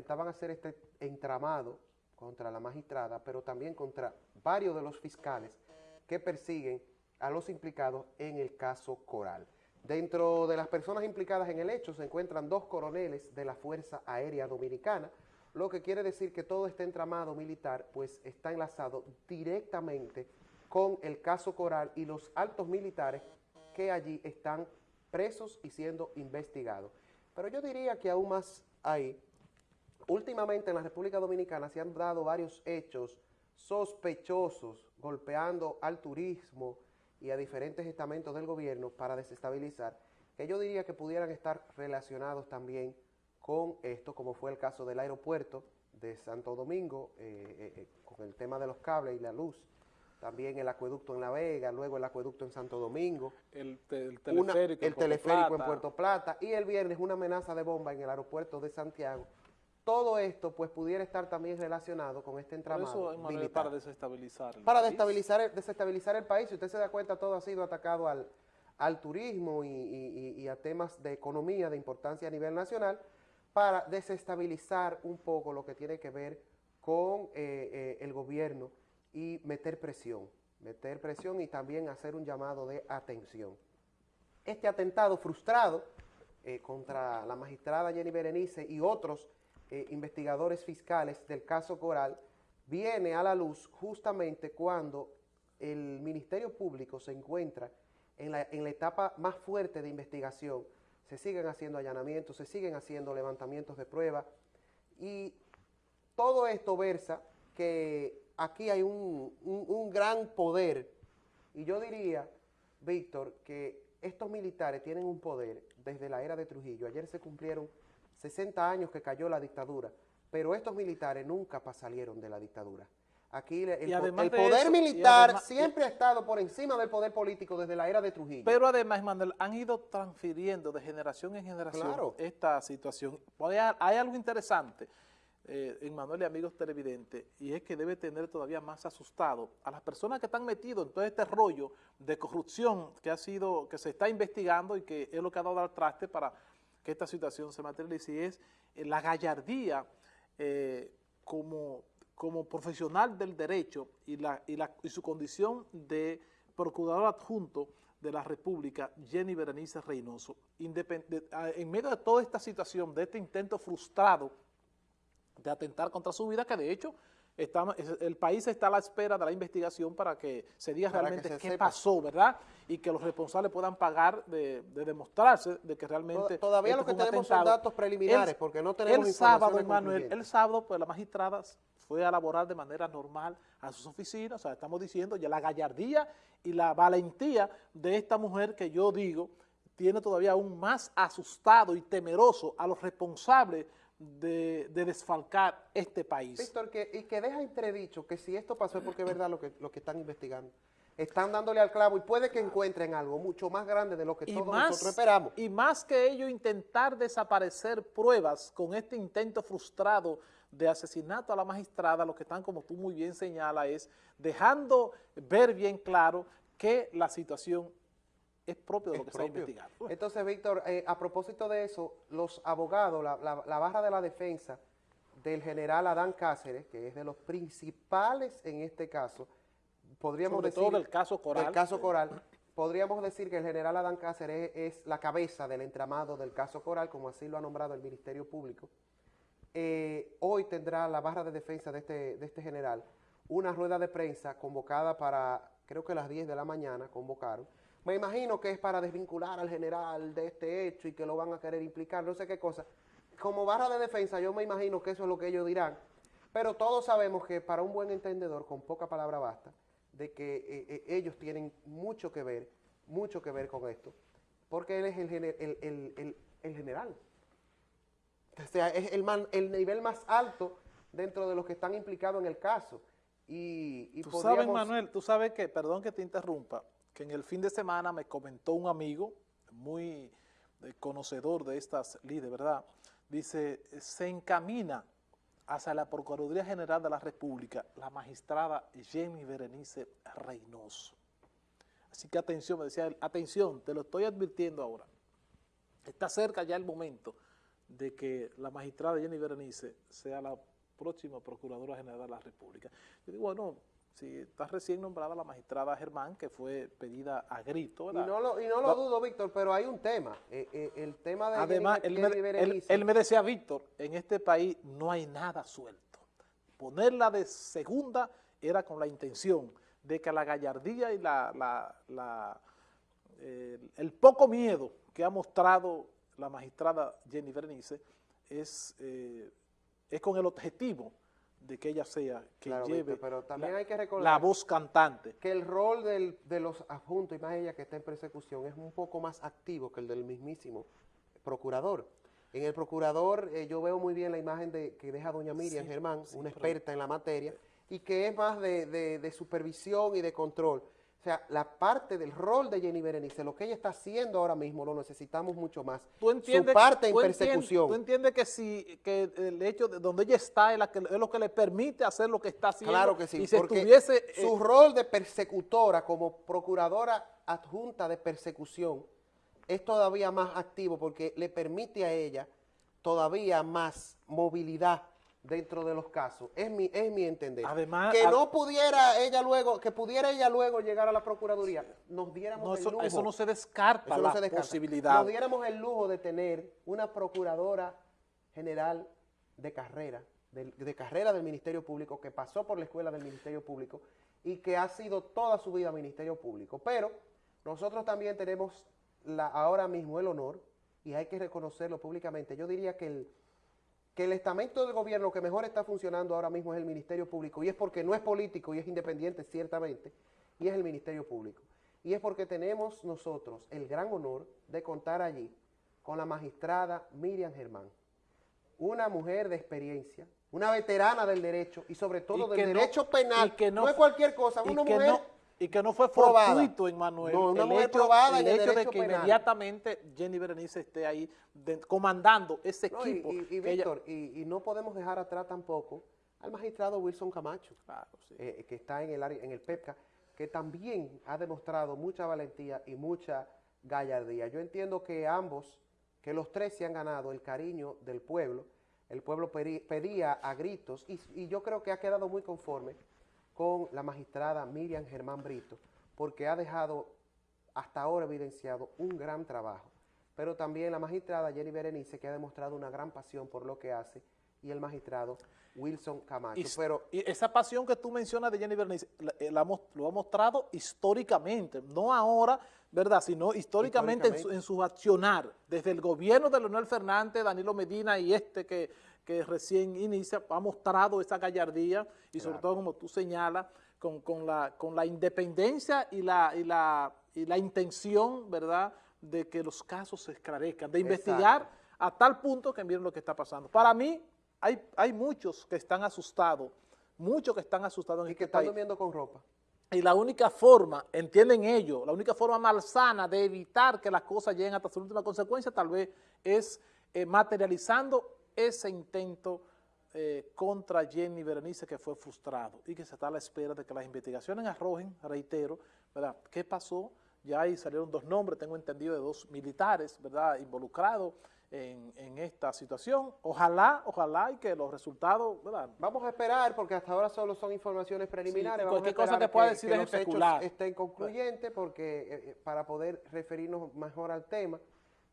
intentaban hacer este entramado contra la magistrada, pero también contra varios de los fiscales que persiguen a los implicados en el caso Coral. Dentro de las personas implicadas en el hecho se encuentran dos coroneles de la Fuerza Aérea Dominicana, lo que quiere decir que todo este entramado militar pues está enlazado directamente con el caso Coral y los altos militares que allí están presos y siendo investigados. Pero yo diría que aún más ahí, últimamente en la República Dominicana se han dado varios hechos sospechosos golpeando al turismo y a diferentes estamentos del gobierno para desestabilizar, que yo diría que pudieran estar relacionados también con esto, como fue el caso del aeropuerto de Santo Domingo, eh, eh, eh, con el tema de los cables y la luz, también el acueducto en La Vega, luego el acueducto en Santo Domingo, el, teleférico, el teleférico en Puerto Plata y el viernes una amenaza de bomba en el aeropuerto de Santiago. Todo esto pues pudiera estar también relacionado con este entramado militar. Para desestabilizar el Para Desestabilizar, desestabilizar el país. Si usted se da cuenta, todo ha sido atacado al, al turismo y a temas de economía de importancia a nivel nacional para desestabilizar un poco lo que tiene que ver con eh, eh, el gobierno y meter presión, meter presión y también hacer un llamado de atención. Este atentado frustrado eh, contra la magistrada Jenny Berenice y otros investigadores fiscales del caso Coral viene a la luz justamente cuando el Ministerio Público se encuentra en la, en la etapa más fuerte de investigación. Se siguen haciendo allanamientos, se siguen haciendo levantamientos de prueba. Y todo esto versa que aquí hay un, gran poder. Y yo diría, Víctor, que estos militares tienen un poder desde la era de Trujillo. Ayer se cumplieron 60 años que cayó la dictadura, pero estos militares nunca salieron de la dictadura. Aquí el, poder militar siempre ha estado por encima del poder político desde la era de Trujillo. Pero además, Manuel, han ido transfiriendo de generación en generación esta situación. Hay, algo interesante, eh, Manuel y amigos televidentes, y es que debe tener todavía más asustado a las personas que están metidos en todo este rollo de corrupción que ha sido, que se está investigando y que es lo que ha dado al traste para que esta situación se materialice, y es eh, la gallardía eh, como como profesional del derecho y, la, y, la, y su condición de procurador adjunto de la República, Jenny Berenice Reynoso, en medio de toda esta situación, de este intento frustrado de atentar contra su vida, que de hecho el país está a la espera de la investigación para que se diga realmente qué pasó, ¿verdad? Y que los responsables puedan pagar de, demostrarse de que realmente... Todavía lo que tenemos son datos preliminares, porque no tenemos El sábado, Manuel, el sábado, pues la magistrada fue a laborar de manera normal a sus oficinas, o sea, estamos diciendo ya la gallardía y la valentía de esta mujer que yo digo tiene todavía aún más asustado y temeroso a los responsables de, desfalcar este país. Víctor, que, y que deja entredicho que si esto pasó es porque es verdad lo que, lo que están investigando. Están dándole al clavo y puede que encuentren algo mucho más grande de lo que todos nosotros esperamos. Y más que ello, intentar desaparecer pruebas con este intento frustrado de asesinato a la magistrada, lo que están, como tú muy bien señalas, es dejando ver bien claro que la situación es propio de lo que se ha investigado. Entonces, Víctor, eh, a propósito de eso, los abogados, la, la, barra de la defensa del general Adán Cáceres, que es de los principales en este caso, podríamos decir... todo el caso Coral. El caso Coral. Podríamos decir que el general Adán Cáceres es, la cabeza del entramado del caso Coral, como así lo ha nombrado el Ministerio Público. Eh, hoy tendrá la barra de defensa de este, de este general una rueda de prensa convocada para, creo que las 10 de la mañana convocaron, me imagino que es para desvincular al general de este hecho y que lo van a querer implicar, no sé qué cosa. Como barra de defensa yo me imagino que eso es lo que ellos dirán, pero todos sabemos que para un buen entendedor, con poca palabra basta, de que eh, eh, ellos tienen mucho que ver, mucho que ver con esto, porque él es el, el, general. O sea, es el, el nivel más alto dentro de los que están implicados en el caso. Y, y tú sabes, Manuel, tú sabes que, perdón que te interrumpa, que en el fin de semana me comentó un amigo muy eh, conocedor de estas líderes, ¿verdad? Dice, se encamina hacia la Procuraduría General de la República la magistrada Jenny Berenice Reynoso. Así que atención, me decía él, atención, te lo estoy advirtiendo ahora. Está cerca ya el momento de que la magistrada Jenny Berenice sea la próxima Procuradora General de la República. Yo digo, bueno, si está recién nombrada la magistrada Germán, que fue pedida a grito. Y no lo, y no lo dudo, Víctor, pero hay un tema. Eh, eh, el tema de Además, él, me, él, me decía, Víctor, en este país no hay nada suelto. Ponerla de segunda era con la intención de que la gallardía y la, la, el poco miedo que ha mostrado la magistrada Jenny Berenice es, eh, es con el objetivo de que ella sea que lleve pero también la, hay que la voz cantante. Que el rol de los adjuntos, y más ella que está en persecución, es un poco más activo que el del mismísimo procurador. En el procurador eh, yo veo muy bien la imagen de que deja doña Miriam Germán, una experta en la materia, y que es más de, de supervisión y de control. O sea, la parte del rol de Jenny Berenice, lo que ella está haciendo ahora mismo, lo necesitamos mucho más. ¿Tú entiendes, Su parte en persecución. ¿Tú entiendes que si que el hecho de donde ella está es, lo que le permite hacer lo que está haciendo? Claro que sí, porque su eh, rol de persecutora como procuradora adjunta de persecución es todavía más activo porque le permite a ella todavía más movilidad dentro de los casos. Es mi, es mi entender. Además, que no pudiera ella luego, que pudiera ella luego llegar a la Procuraduría, nos diéramos eso, el lujo. Eso no se descarta la posibilidad. Nos diéramos el lujo de tener una Procuradora General de carrera, de, carrera del Ministerio Público, que pasó por la escuela del Ministerio Público y que ha sido toda su vida Ministerio Público. Pero nosotros también tenemos la, ahora mismo el honor, y hay que reconocerlo públicamente, yo diría que el que el estamento del gobierno que mejor está funcionando ahora mismo es el Ministerio Público, y es porque no es político y es independiente ciertamente, y es el Ministerio Público. Y es porque tenemos nosotros el gran honor de contar allí con la magistrada Miriam Germán, una mujer de experiencia, una veterana del derecho y sobre todo del derecho penal, que no, es cualquier cosa, una mujer y que no fue fortuito, Emmanuel. No, una el hecho, probada el, hecho de que inmediatamente Jenny Berenice esté ahí comandando ese equipo. y, Víctor, y, no podemos dejar atrás tampoco al magistrado Wilson Camacho, eh, que está en el, área, en el PEPCA, que también ha demostrado mucha valentía y mucha gallardía. Yo entiendo que ambos, que los tres se han ganado el cariño del pueblo, el pueblo pedía a gritos y yo creo que ha quedado muy conforme con la magistrada Miriam Germán Brito, porque ha dejado hasta ahora evidenciado un gran trabajo. Pero también la magistrada Jenny Berenice, que ha demostrado una gran pasión por lo que hace, y el magistrado Wilson Camacho. Y, pero, y esa pasión que tú mencionas de Jenny Berenice, eh, lo ha mostrado históricamente, no ahora, ¿verdad?, sino históricamente, En, su, accionar, desde el gobierno de Leonel Fernández, Danilo Medina y este que que recién inicia, ha mostrado esa gallardía y sobre todo, como tú señalas, con, la, con la independencia y la, y, la, y la intención, ¿verdad?, de que los casos se esclarezcan, de investigar a tal punto que miren lo que está pasando. Para mí, hay, hay muchos que están asustados, muchos que están asustados en y este que están durmiendo con ropa. Y la única forma, entienden ellos, la única forma malsana de evitar que las cosas lleguen hasta su última consecuencia tal vez es eh, materializando ese intento eh, contra Jenny Berenice que fue frustrado y que se está a la espera de que las investigaciones arrojen, reitero, ¿verdad? ¿Qué pasó? Ya ahí salieron dos nombres, tengo entendido, de dos militares, ¿verdad?, involucrados en, esta situación. Ojalá, ojalá y que los resultados, ¿verdad? Vamos a esperar, porque hasta ahora solo son informaciones preliminares. Vamos cualquier cosa que pueda decir es especular. estén concluyentes, porque eh, eh, para poder referirnos mejor al tema,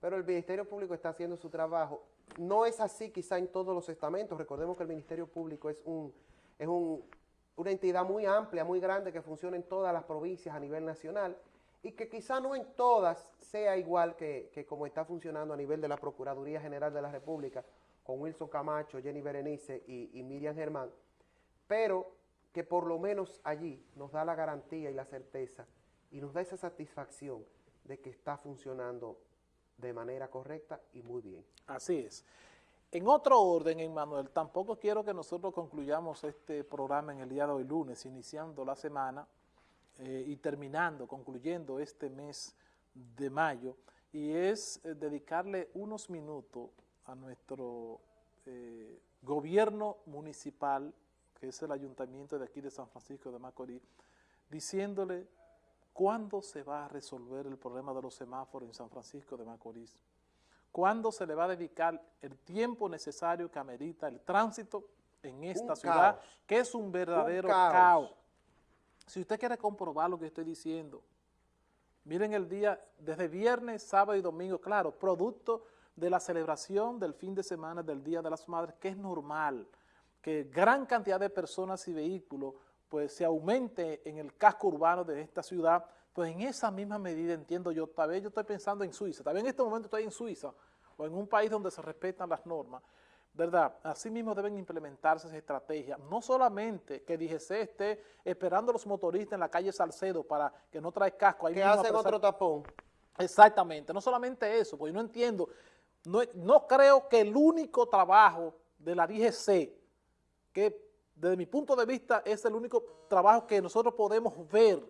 pero el Ministerio Público está haciendo su trabajo no es así quizá en todos los estamentos. Recordemos que el Ministerio Público es, un, es una entidad muy amplia, muy grande, que funciona en todas las provincias a nivel nacional y que quizá no en todas sea igual que, como está funcionando a nivel de la Procuraduría General de la República, con Wilson Camacho, Jenny Berenice y, y Miriam Germán, pero que por lo menos allí nos da la garantía y la certeza y nos da esa satisfacción de que está funcionando de manera correcta y muy bien. Así es. En otro orden, Emmanuel, tampoco quiero que nosotros concluyamos este programa en el día de hoy lunes, iniciando la semana eh, y terminando, concluyendo este mes de mayo, y es eh, dedicarle unos minutos a nuestro eh, gobierno municipal, que es el ayuntamiento de aquí de San Francisco de Macorís, diciéndole ¿Cuándo se va a resolver el problema de los semáforos en San Francisco de Macorís? cuándo se le va a dedicar el tiempo necesario que amerita el tránsito en esta ciudad, que es un verdadero caos. Si usted quiere comprobar lo que estoy diciendo, miren el día, desde viernes, sábado y domingo, claro, producto de la celebración del fin de semana del Día de las Madres, que es normal que gran cantidad de personas y vehículos pues se aumente en el casco urbano de esta ciudad, pues en esa misma medida entiendo yo, tal vez yo estoy pensando en Suiza, tal vez en este momento estoy en Suiza o en un país donde se respetan las normas, ¿verdad? Asimismo deben implementarse esas estrategias, no solamente que DGC esté esperando a los motoristas en la calle Salcedo para que no trae casco. Ahí que hacen otro tapón. Exactamente, no solamente eso, porque yo no entiendo, no, no creo que el único trabajo de la DGC, que desde mi punto de vista es el único trabajo que nosotros podemos ver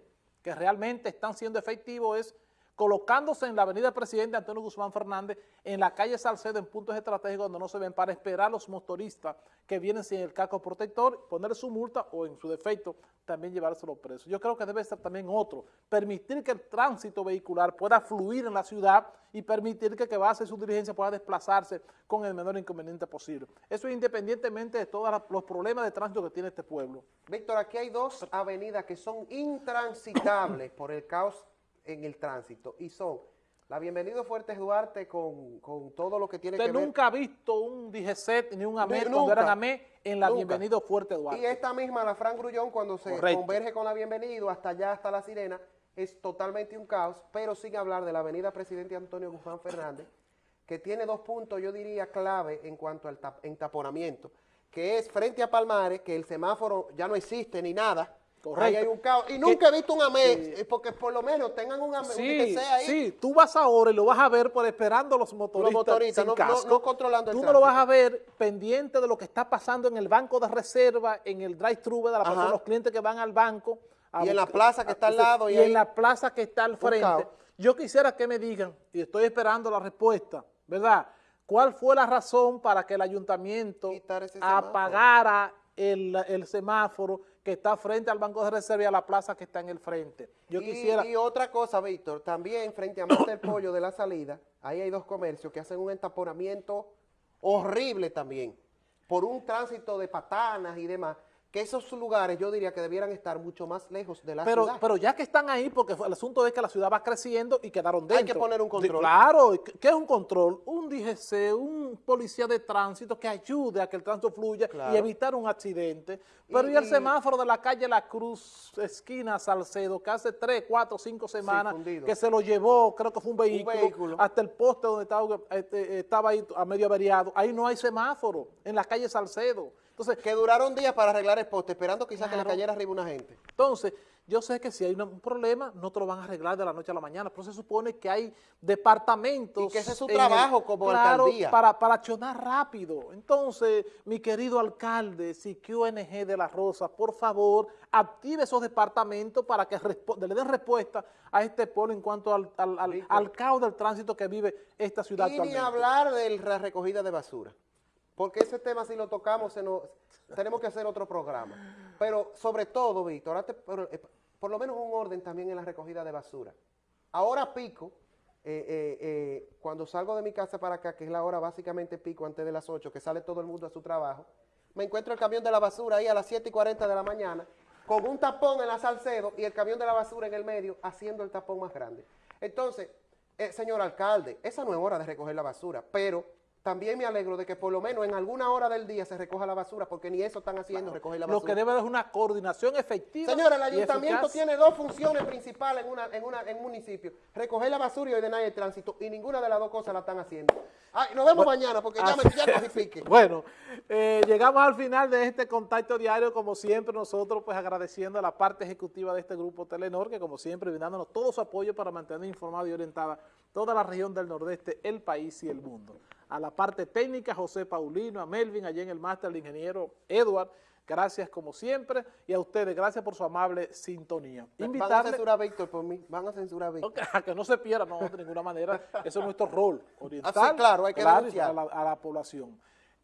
que realmente están siendo efectivos es colocándose en la avenida Presidente Antonio Guzmán Fernández, en la calle Salcedo, en puntos estratégicos donde no se ven, para esperar a los motoristas que vienen sin el casco protector, ponerle su multa o en su defecto también llevárselo preso. Yo creo que debe ser también otro, permitir que el tránsito vehicular pueda fluir en la ciudad y permitir que que va a hacer su diligencia pueda desplazarse con el menor inconveniente posible. Eso es independientemente de todos los problemas de tránsito que tiene este pueblo. Víctor, aquí hay dos avenidas que son intransitables por el caos en el tránsito. Y son la Bienvenido Fuertes Duarte con, todo lo que tiene que ver... Usted nunca ha visto un DGCET ni un AME cuando eran AME en la Bienvenido Fuerte Duarte. Y esta misma, la Fran Grullón, cuando se converge con la Bienvenido hasta allá, hasta La Sirena, es totalmente un caos, pero sin hablar de la avenida Presidente Antonio Guzmán Fernández, que tiene dos puntos, yo diría, clave en cuanto al entaponamiento, que es frente a Palmares, que el semáforo ya no existe ni nada, Ahí hay un caos. Y nunca he visto un AME, eh, porque por lo menos tengan un AME, sí, ahí. Sí, tú vas ahora y lo vas a ver por esperando los motoristas, los motoristas no, no, controlando el Tú no lo vas a ver pendiente de lo que está pasando en el banco de reserva, en el drive-thru, de la los clientes que van al banco. y en la plaza que está al lado. Y, en la plaza que está al frente. Yo quisiera que me digan, y estoy esperando la respuesta, ¿verdad? ¿Cuál fue la razón para que el ayuntamiento apagara el, semáforo que está frente al Banco de Reserva y a la plaza que está en el frente. Yo y, quisiera... Y otra cosa, Víctor, también frente a Monte del Pollo de la salida, ahí hay dos comercios que hacen un entaponamiento horrible también, por un tránsito de patanas y demás, que esos lugares yo diría que debieran estar mucho más lejos de la pero, ciudad. Pero ya que están ahí, porque el asunto es que la ciudad va creciendo y quedaron dentro. Hay que poner un control. claro, ¿qué es un control? Un DGC, un policía de tránsito que ayude a que el tránsito fluya y evitar un accidente. Pero y, el semáforo de la calle La Cruz, esquina Salcedo, que hace tres, cuatro, cinco semanas que se lo llevó, creo que fue un vehículo, hasta el poste donde estaba, este, estaba ahí a medio averiado. Ahí no hay semáforo, en la calle Salcedo. Entonces, que duraron días para arreglar el poste, esperando quizás que le cayera arriba una gente. Entonces, yo sé que si hay un problema, no te lo van a arreglar de la noche a la mañana, pero se supone que hay departamentos... Y que ese es su trabajo como alcaldía. Para, para accionar rápido. Entonces, mi querido alcalde, si QNG de La Rosa, por favor, active esos departamentos para que le den respuesta a este pueblo en cuanto al, al, caos del tránsito que vive esta ciudad y ni hablar de la recogida de basura porque ese tema si lo tocamos tenemos que hacer otro programa. Pero sobre todo, Víctor, eh, por, lo menos un orden también en la recogida de basura. Ahora pico, eh, eh, cuando salgo de mi casa para acá, que es la hora básicamente pico antes de las 8, que sale todo el mundo a su trabajo, me encuentro el camión de la basura ahí a las 7 y 40 de la mañana, con un tapón en la Salcedo y el camión de la basura en el medio, haciendo el tapón más grande. Entonces, señor alcalde, esa no es hora de recoger la basura, pero también me alegro de que por lo menos en alguna hora del día se recoja la basura, porque ni eso están haciendo, recoger la basura. Lo que debe es una coordinación efectiva. Señora, el ayuntamiento tiene dos funciones principales en, una, en, una, en un municipio, recoger la basura y ordenar el tránsito, y ninguna de las dos cosas la están haciendo. Ay, nos vemos mañana, porque ya me ya. Bueno, eh, llegamos al final de este contacto diario, como siempre nosotros pues agradeciendo a la parte ejecutiva de este grupo Telenor, que como siempre brindándonos todo su apoyo para mantener informada y orientada toda la región del nordeste, el país y el mundo a la parte técnica, José Paulino, a Melvin, allá en el máster, el ingeniero Edward, gracias como siempre, y a ustedes, gracias por su amable sintonía. Invitarle, van a censurar a Víctor por mí, van a censurar a Víctor. que no se pierda, no, de ninguna manera, eso es nuestro rol, oriental ah, claro, hay que a, la, a la población.